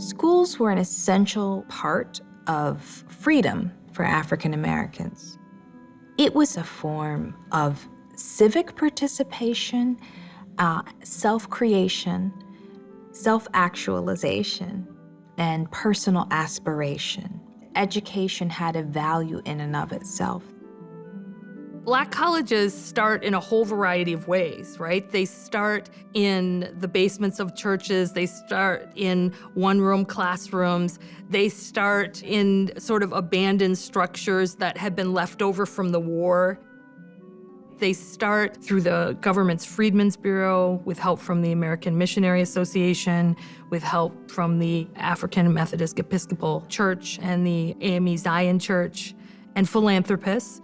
schools were an essential part of freedom for African Americans. It was a form of civic participation, uh, self-creation, self-actualization, and personal aspiration. Education had a value in and of itself. Black colleges start in a whole variety of ways, right? They start in the basements of churches, they start in one-room classrooms, they start in sort of abandoned structures that had been left over from the war. They start through the government's Freedmen's Bureau with help from the American Missionary Association, with help from the African Methodist Episcopal Church and the AME Zion Church, and philanthropists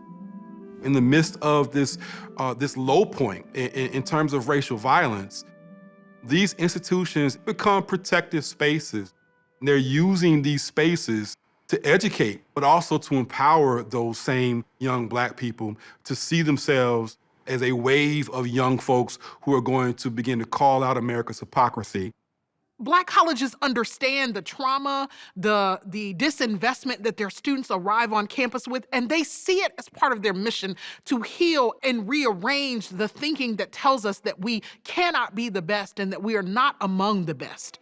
in the midst of this, uh, this low point in, in terms of racial violence, these institutions become protective spaces. They're using these spaces to educate, but also to empower those same young black people to see themselves as a wave of young folks who are going to begin to call out America's hypocrisy Black colleges understand the trauma, the, the disinvestment that their students arrive on campus with, and they see it as part of their mission to heal and rearrange the thinking that tells us that we cannot be the best and that we are not among the best.